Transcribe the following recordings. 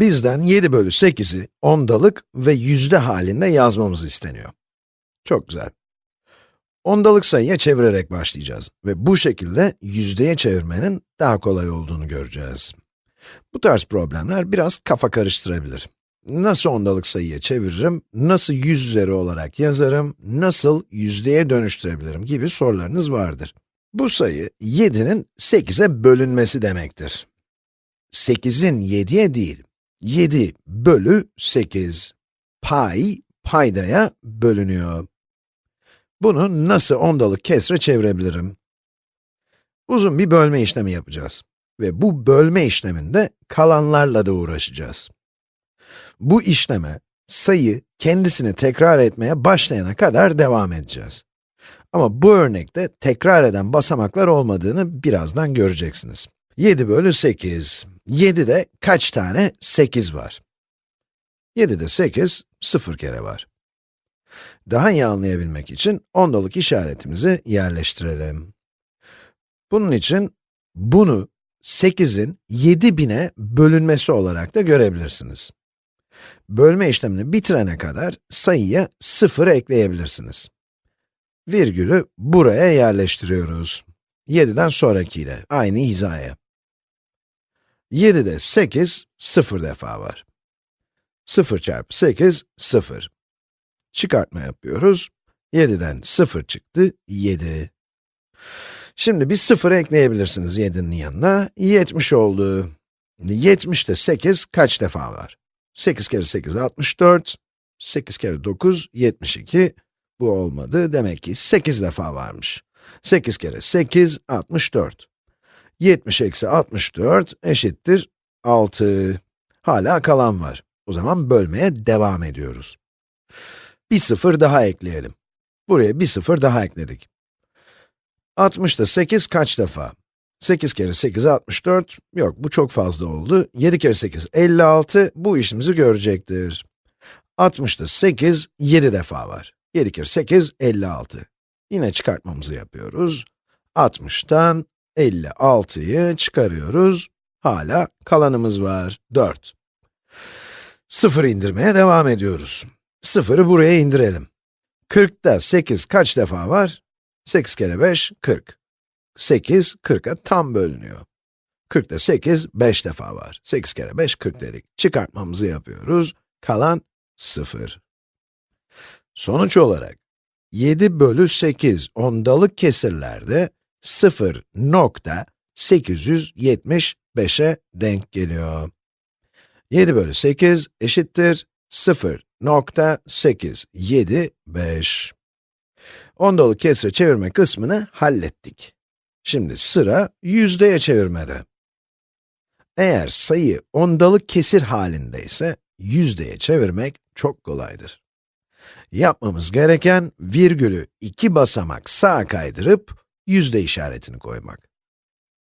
Bizden 7 bölü 8'i ondalık ve yüzde halinde yazmamız isteniyor. Çok güzel. Ondalık sayıya çevirerek başlayacağız ve bu şekilde yüzdeye çevirmenin daha kolay olduğunu göreceğiz. Bu tarz problemler biraz kafa karıştırabilir. Nasıl ondalık sayıya çeviririm, nasıl yüz üzeri olarak yazarım, nasıl yüzdeye dönüştürebilirim gibi sorularınız vardır. Bu sayı 7'nin 8'e bölünmesi demektir. 8'in 7'ye değil, 7 bölü 8. Pay, paydaya bölünüyor. Bunu nasıl ondalık kesre çevirebilirim? Uzun bir bölme işlemi yapacağız. Ve bu bölme işleminde kalanlarla da uğraşacağız. Bu işleme, sayı kendisini tekrar etmeye başlayana kadar devam edeceğiz. Ama bu örnekte tekrar eden basamaklar olmadığını birazdan göreceksiniz. 7 bölü 8. 7'de kaç tane 8 var? 7'de 8, 0 kere var. Daha iyi anlayabilmek için ondalık işaretimizi yerleştirelim. Bunun için bunu 8'in 7000'e bölünmesi olarak da görebilirsiniz. Bölme işlemini bitirene kadar sayıya 0 ekleyebilirsiniz. Virgülü buraya yerleştiriyoruz. 7'den sonrakiyle, aynı hizaya. 7'de 8, 0 defa var. 0 çarpı 8, 0. Çıkartma yapıyoruz. 7'den 0 çıktı, 7. Şimdi bir 0 ekleyebilirsiniz 7'nin yanına, 70 oldu. 70'te 8 kaç defa var? 8 kere 8, 64. 8 kere 9, 72. Bu olmadı, demek ki 8 defa varmış. 8 kere 8, 64. 70 eksi 64 eşittir 6. Hala kalan var. O zaman bölmeye devam ediyoruz. Bir sıfır daha ekleyelim. Buraya bir sıfır daha ekledik. 60'da 8 kaç defa? 8 kere 8, 64. Yok, bu çok fazla oldu. 7 kere 8, 56. Bu işimizi görecektir. 60'da 8, 7 defa var. 7 kere 8, 56. Yine çıkartmamızı yapıyoruz. 60'tan 56'yı çıkarıyoruz. Hala kalanımız var, 4. 0 indirmeye devam ediyoruz. 0'ı buraya indirelim. 40'ta 8 kaç defa var? 8 kere 5, 40. 8, 40'a tam bölünüyor. 40'ta 8, 5 defa var. 8 kere 5, 40 dedik. Çıkartmamızı yapıyoruz. Kalan 0. Sonuç olarak, 7 bölü 8 ondalık kesirlerde 0.875'e denk geliyor. 7 bölü 8 eşittir 0.875. Ondalık kesre çevirme kısmını hallettik. Şimdi sıra yüzdeye çevirmede. Eğer sayı ondalık kesir halindeyse, yüzdeye çevirmek çok kolaydır. Yapmamız gereken, virgülü iki basamak sağa kaydırıp, yüzde işaretini koymak.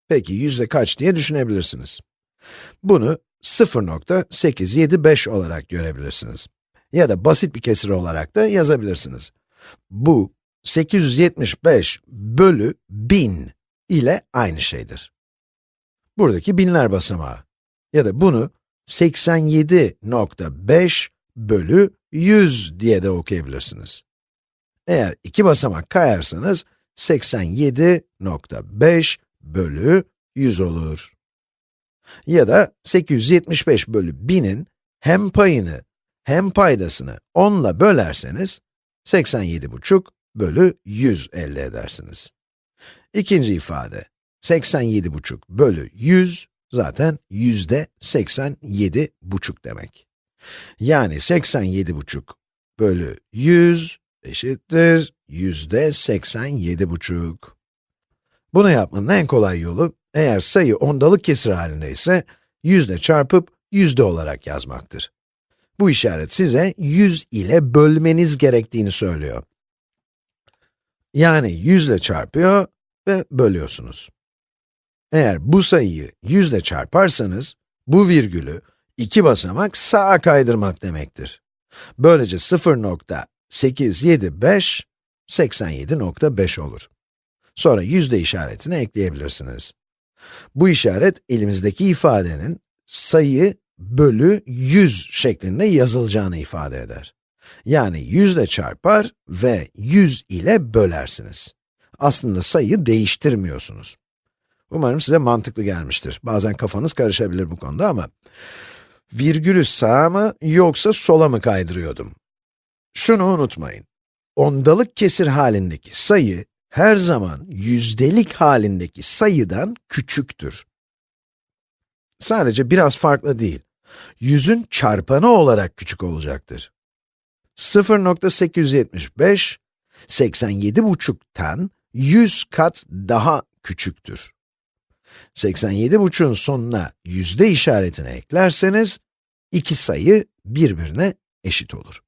Peki yüzde kaç diye düşünebilirsiniz. Bunu 0.875 olarak görebilirsiniz. Ya da basit bir kesir olarak da yazabilirsiniz. Bu, 875 bölü 1000 ile aynı şeydir. Buradaki binler basamağı. Ya da bunu 87.5 bölü 100 diye de okuyabilirsiniz. Eğer iki basamak kayarsanız, 87.5 bölü 100 olur. Ya da 875 bölü 1000'in hem payını hem paydasını 10 ile bölerseniz, 87,5 bölü 100 elde edersiniz. İkinci ifade, 87,5 bölü 100, zaten yüzde 87,5 demek. Yani 87,5 bölü 100 eşittir yüzde 87,5. Bunu yapmanın en kolay yolu, eğer sayı ondalık kesir halindeyse, yüzde çarpıp yüzde olarak yazmaktır. Bu işaret size 100 ile bölmeniz gerektiğini söylüyor. Yani 100 ile çarpıyor ve bölüyorsunuz. Eğer bu sayıyı 100 ile çarparsanız, bu virgülü iki basamak sağa kaydırmak demektir. Böylece 0.875, 87.5 olur. Sonra yüzde işaretini ekleyebilirsiniz. Bu işaret, elimizdeki ifadenin sayıyı bölü 100 şeklinde yazılacağını ifade eder. Yani 100 ile çarpar ve 100 ile bölersiniz. Aslında sayıyı değiştirmiyorsunuz. Umarım size mantıklı gelmiştir. Bazen kafanız karışabilir bu konuda ama virgülü sağa mı yoksa sola mı kaydırıyordum? Şunu unutmayın. Ondalık kesir halindeki sayı her zaman yüzdelik halindeki sayıdan küçüktür. Sadece biraz farklı değil. Yüzün çarpanı olarak küçük olacaktır. 0.875, 87,5'ten 100 kat daha küçüktür. 87,5'un sonuna yüzde işaretini eklerseniz, iki sayı birbirine eşit olur.